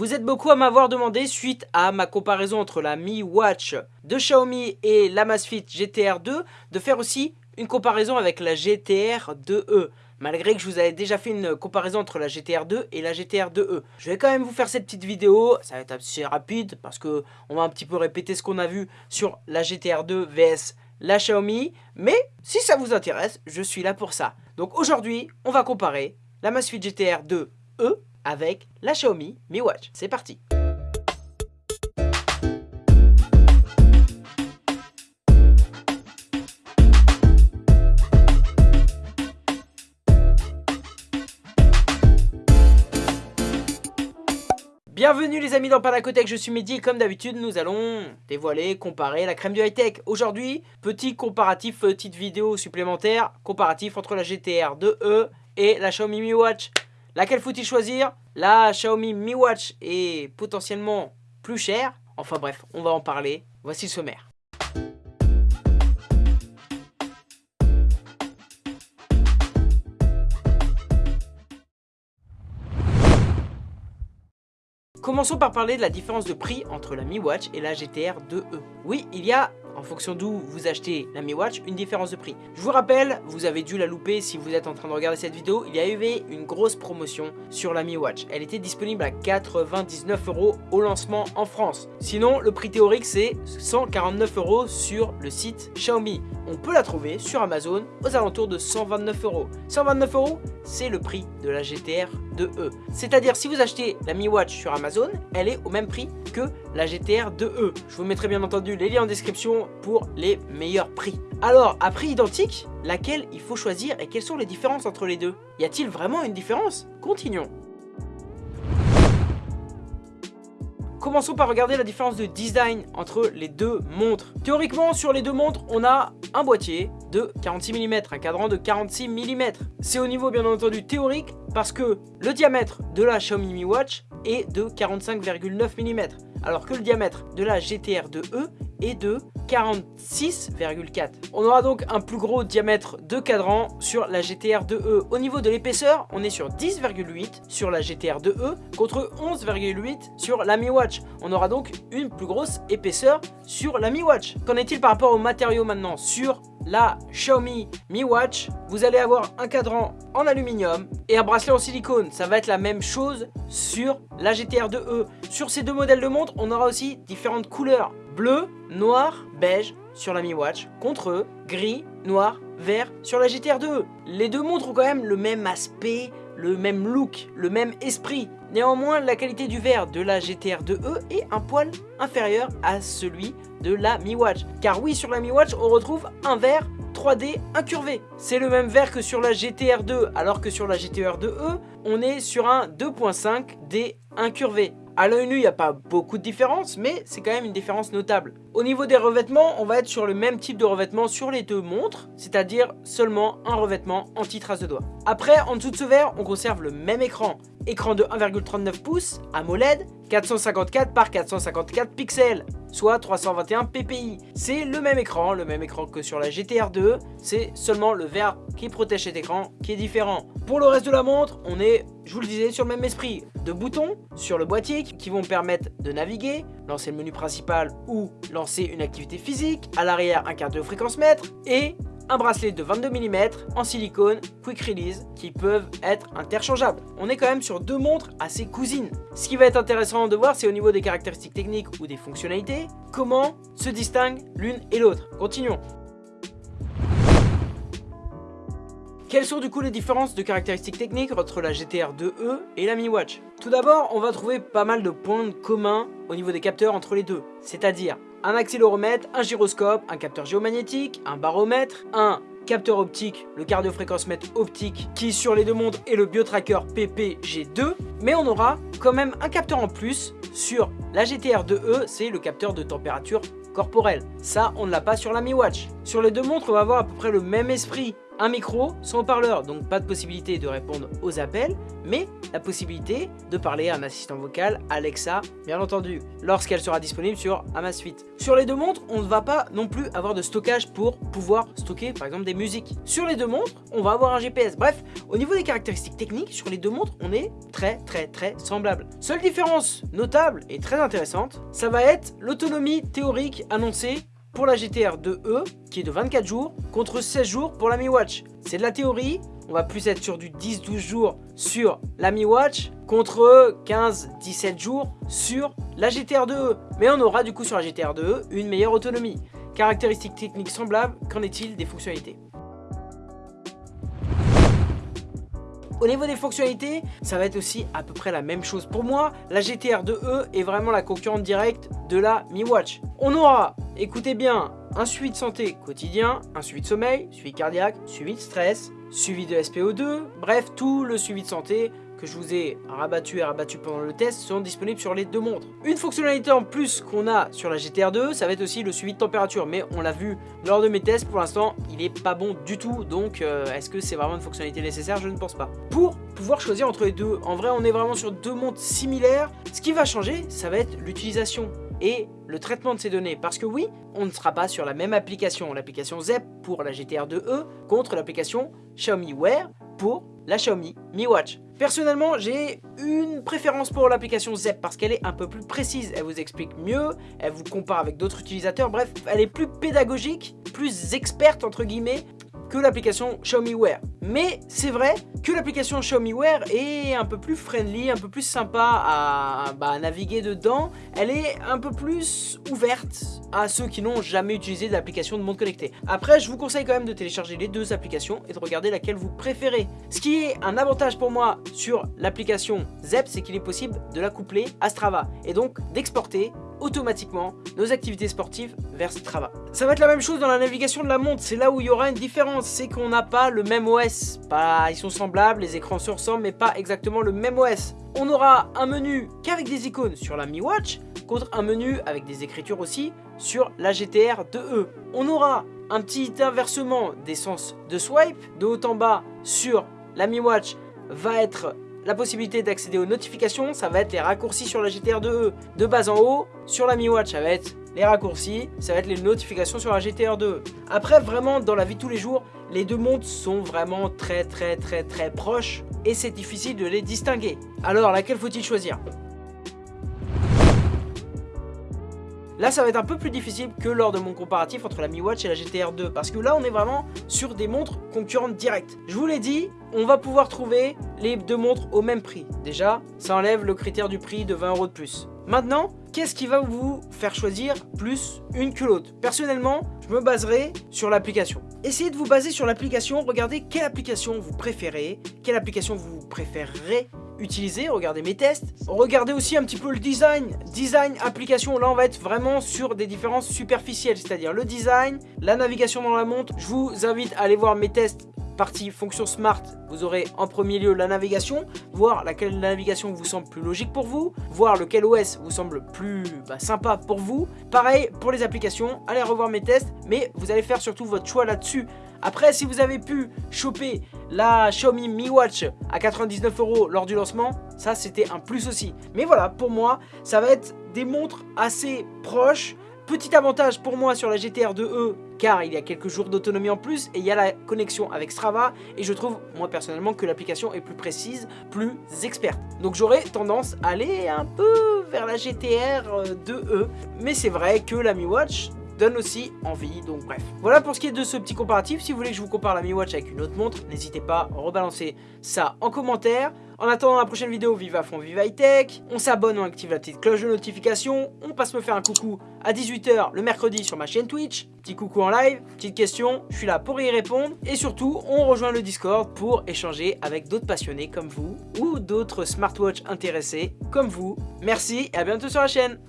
Vous êtes beaucoup à m'avoir demandé suite à ma comparaison entre la Mi Watch de Xiaomi et la Masfit GTR 2 de faire aussi une comparaison avec la GTR 2e malgré que je vous avais déjà fait une comparaison entre la GTR 2 et la GTR 2e. Je vais quand même vous faire cette petite vidéo, ça va être assez rapide parce que on va un petit peu répéter ce qu'on a vu sur la GTR 2 vs la Xiaomi, mais si ça vous intéresse, je suis là pour ça. Donc aujourd'hui, on va comparer la Masfit GTR 2e avec la Xiaomi Mi Watch. C'est parti Bienvenue les amis dans Panacotech, je suis Mehdi et comme d'habitude nous allons dévoiler, comparer la crème du high-tech. Aujourd'hui, petit comparatif, petite vidéo supplémentaire, comparatif entre la GTR 2e et la Xiaomi Mi Watch. Laquelle faut-il choisir? La Xiaomi Mi Watch est potentiellement plus chère. Enfin bref, on va en parler. Voici le sommaire. Commençons par parler de la différence de prix entre la Mi Watch et la GTR 2e. Oui, il y a en fonction d'où vous achetez la Mi Watch, une différence de prix. Je vous rappelle, vous avez dû la louper si vous êtes en train de regarder cette vidéo, il y a eu une grosse promotion sur la Mi Watch. Elle était disponible à 99 euros au lancement en France. Sinon, le prix théorique c'est 149 euros sur le site Xiaomi. On peut la trouver sur Amazon aux alentours de 129 euros. 129 euros, c'est le prix de la GTR 2e. C'est-à-dire si vous achetez la Mi Watch sur Amazon, elle est au même prix que la GTR 2e. Je vous mettrai bien entendu les liens en description pour les meilleurs prix. Alors, à prix identique, laquelle il faut choisir et quelles sont les différences entre les deux? Y a-t-il vraiment une différence? Continuons. Commençons par regarder la différence de design entre les deux montres. Théoriquement, sur les deux montres, on a un boîtier de 46 mm, un cadran de 46 mm. C'est au niveau bien entendu théorique parce que le diamètre de la Xiaomi Mi Watch est de 45,9 mm alors que le diamètre de la GTR 2e est de 46,4. On aura donc un plus gros diamètre de cadran sur la GTR 2e. Au niveau de l'épaisseur, on est sur 10,8 sur la GTR 2e contre 11,8 sur la Mi Watch. On aura donc une plus grosse épaisseur sur la Mi Watch. Qu'en est-il par rapport aux matériaux maintenant Sur la Xiaomi Mi Watch, vous allez avoir un cadran en aluminium et un bracelet en silicone. Ça va être la même chose sur la GTR 2e. Sur ces deux modèles de montre, on aura aussi différentes couleurs. Bleu, noir, beige sur la Mi Watch contre gris, noir, vert sur la GTR 2e. Les deux montres ont quand même le même aspect, le même look, le même esprit. Néanmoins, la qualité du verre de la GTR 2e est un poil inférieur à celui de la Mi Watch. Car oui, sur la Mi Watch, on retrouve un verre 3D incurvé. C'est le même verre que sur la GTR 2, alors que sur la GTR 2e, on est sur un 2.5D incurvé. À l'œil nu, il n'y a pas beaucoup de différence, mais c'est quand même une différence notable. Au niveau des revêtements, on va être sur le même type de revêtement sur les deux montres, c'est-à-dire seulement un revêtement anti-trace de doigt. Après, en dessous de ce verre, on conserve le même écran. Écran de 1,39 pouces, AMOLED, 454 par 454 pixels, soit 321 ppi. C'est le même écran, le même écran que sur la GTR 2, c'est seulement le verre qui protège cet écran qui est différent. Pour le reste de la montre, on est, je vous le disais, sur le même esprit. De boutons sur le boîtier qui vont permettre de naviguer, lancer le menu principal ou lancer une activité physique, à l'arrière un cardio-fréquence mètre et un bracelet de 22 mm en silicone quick release qui peuvent être interchangeables. On est quand même sur deux montres assez cousines. Ce qui va être intéressant de voir c'est au niveau des caractéristiques techniques ou des fonctionnalités, comment se distinguent l'une et l'autre. Continuons. Quelles sont du coup les différences de caractéristiques techniques entre la GTR 2e et la Mi Watch? Tout d'abord, on va trouver pas mal de points communs au niveau des capteurs entre les deux, c'est-à-dire un accéléromètre, un gyroscope, un capteur géomagnétique, un baromètre, un capteur optique, le cardiofréquence-mètre optique qui sur les deux montres est le biotracker PPG2 mais on aura quand même un capteur en plus sur la GTR 2e, c'est le capteur de température corporelle. Ça, on ne l'a pas sur la Mi Watch. Sur les deux montres, on va avoir à peu près le même esprit un micro, son haut-parleur, donc pas de possibilité de répondre aux appels, mais la possibilité de parler à un assistant vocal, Alexa, bien entendu, lorsqu'elle sera disponible sur Amazfit. Sur les deux montres, on ne va pas non plus avoir de stockage pour pouvoir stocker par exemple des musiques. Sur les deux montres, on va avoir un GPS. Bref, au niveau des caractéristiques techniques, sur les deux montres, on est très très très semblable. Seule différence notable et très intéressante, ça va être l'autonomie théorique annoncée pour la GTR 2E qui est de 24 jours contre 16 jours pour la Mi Watch. C'est de la théorie, on va plus être sur du 10-12 jours sur la Mi Watch contre 15-17 jours sur la GTR 2E. Mais on aura du coup sur la GTR 2E une meilleure autonomie. Caractéristiques techniques semblables, qu'en est-il des fonctionnalités? Au niveau des fonctionnalités, ça va être aussi à peu près la même chose. Pour moi, la GTR 2E est vraiment la concurrente directe de la Mi Watch. On aura, écoutez bien, un suivi de santé quotidien, un suivi de sommeil, suivi cardiaque, suivi de stress, suivi de SPO2, bref, tout le suivi de santé que je vous ai rabattu et rabattu pendant le test sont disponibles sur les deux montres. Une fonctionnalité en plus qu'on a sur la GTR 2, ça va être aussi le suivi de température, mais on l'a vu lors de mes tests, pour l'instant, il est pas bon du tout, donc euh, est-ce que c'est vraiment une fonctionnalité nécessaire? Je ne pense pas. Pour pouvoir choisir entre les deux, en vrai, on est vraiment sur deux montres similaires. Ce qui va changer, ça va être l'utilisation et le traitement de ces données. Parce que oui, on ne sera pas sur la même application, l'application ZEP pour la GTR 2E contre l'application Xiaomi Wear pour la Xiaomi Mi Watch. Personnellement, j'ai une préférence pour l'application ZEP parce qu'elle est un peu plus précise. Elle vous explique mieux, elle vous compare avec d'autres utilisateurs. Bref, elle est plus pédagogique, plus experte entre guillemets que l'application Xiaomi Wear. Mais c'est vrai que l'application Xiaomi Wear est un peu plus friendly, un peu plus sympa à, bah, naviguer dedans. Elle est un peu plus ouverte à ceux qui n'ont jamais utilisé d'application de montre connectée. Après, je vous conseille quand même de télécharger les deux applications et de regarder laquelle vous préférez. Ce qui est un avantage pour moi sur l'application ZEP, c'est qu'il est possible de la coupler à Strava et donc d'exporter automatiquement nos activités sportives vers Strava. Ça va être la même chose dans la navigation de la montre, c'est là où il y aura une différence, c'est qu'on n'a pas le même OS. Pas, ils sont semblables, les écrans se ressemblent, mais pas exactement le même OS. On aura un menu qu'avec des icônes sur la Mi Watch, contre un menu avec des écritures aussi sur la GTR 2E. On aura un petit inversement des sens de swipe, de haut en bas sur la Mi Watch va être la possibilité d'accéder aux notifications, ça va être les raccourcis sur la GTR 2E de bas en haut. Sur la Mi Watch, ça va être les raccourcis, ça va être les notifications sur la GTR 2 Après, vraiment, dans la vie de tous les jours, les deux montres sont vraiment très très très très proches et c'est difficile de les distinguer. Alors, laquelle faut-il choisir? Là, ça va être un peu plus difficile que lors de mon comparatif entre la Mi Watch et la GTR 2 parce que là, on est vraiment sur des montres concurrentes directes. Je vous l'ai dit, on va pouvoir trouver les deux montres au même prix. Déjà, ça enlève le critère du prix de 20 euros de plus. Maintenant, qu'est-ce qui va vous faire choisir plus une que l'autre? Personnellement, je me baserai sur l'application. Essayez de vous baser sur l'application, regardez quelle application vous préférez, quelle application vous préférerez utiliser, regardez mes tests. Regardez aussi un petit peu le design. Design, application, là on va être vraiment sur des différences superficielles, c'est-à-dire le design, la navigation dans la montre. Je vous invite à aller voir mes tests partie fonction smart, vous aurez en premier lieu la navigation, voir laquelle navigation vous semble plus logique pour vous, voir lequel OS vous semble plus bah, sympa pour vous. Pareil pour les applications, allez revoir mes tests, mais vous allez faire surtout votre choix là-dessus. Après, si vous avez pu choper la Xiaomi Mi Watch à 99 euros lors du lancement, ça c'était un plus aussi. Mais voilà, pour moi, ça va être des montres assez proches. Petit avantage pour moi sur la GTR 2E, car il y a quelques jours d'autonomie en plus et il y a la connexion avec Strava et je trouve moi personnellement que l'application est plus précise, plus experte. Donc j'aurais tendance à aller un peu vers la GTR 2E, mais c'est vrai que la Mi Watch donne aussi envie, donc bref. Voilà pour ce qui est de ce petit comparatif, si vous voulez que je vous compare la Mi Watch avec une autre montre, n'hésitez pas à rebalancer ça en commentaire. En attendant la prochaine vidéo, vive à fond, vive high tech, on s'abonne, on active la petite cloche de notification, on passe me faire un coucou à 18h le mercredi sur ma chaîne Twitch, petit coucou en live, petite question, je suis là pour y répondre, et surtout, on rejoint le Discord pour échanger avec d'autres passionnés comme vous, ou d'autres smartwatch intéressés comme vous. Merci et à bientôt sur la chaîne